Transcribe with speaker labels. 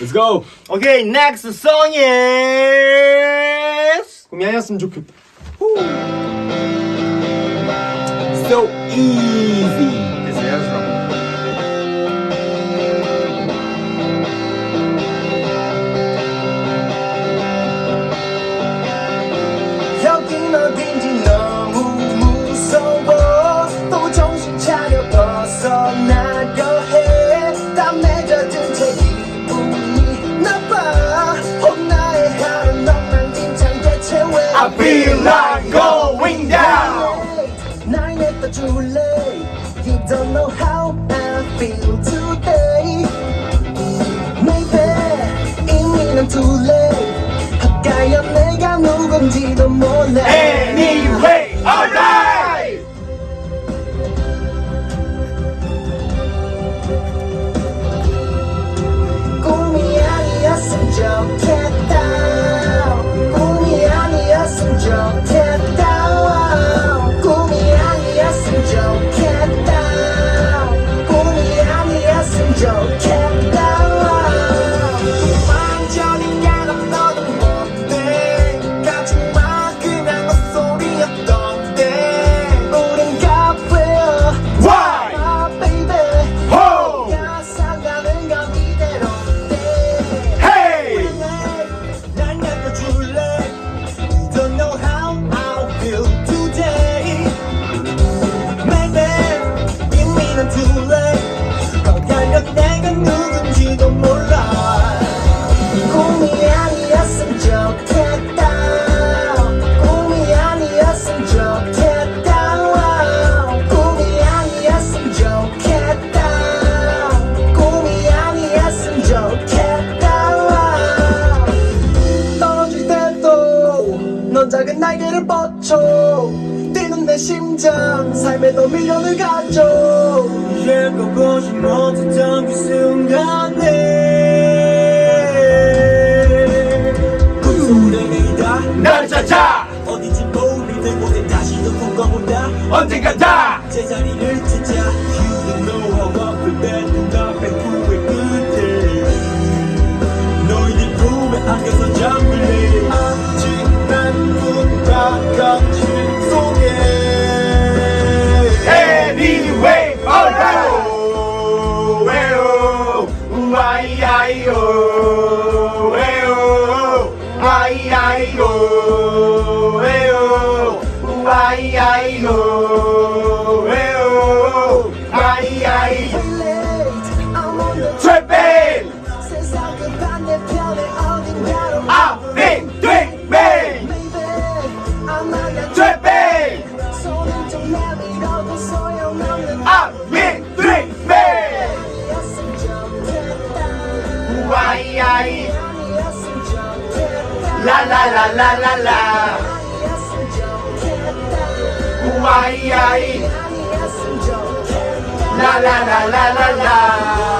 Speaker 1: Let's go.
Speaker 2: Okay, next song is
Speaker 1: 공연이었으면 좋겠다. So easy.
Speaker 3: late You don't know how I feel today. Maybe 이미 난 too late 가야 내가 누군지도 몰라.
Speaker 2: Anyway, alright!
Speaker 3: 꿈이 날개를 뻗쳐 뛰는 내 심장 삶에 너 미련을 가져 예고 보지 못했던 그 순간에. 우울해이다
Speaker 2: 나를 찾아.
Speaker 3: 어디쯤 도움이 곳에 다시 또 꿈꿔본다.
Speaker 2: 언젠가 다.
Speaker 3: 제자리를
Speaker 2: 찾자 ay, ay, no.
Speaker 3: Oh, ay, ay.
Speaker 2: Tripping. I've been dreaming. Tripping. I've been dreaming. Why. La, la, la, la, la, la why. La la la la la la.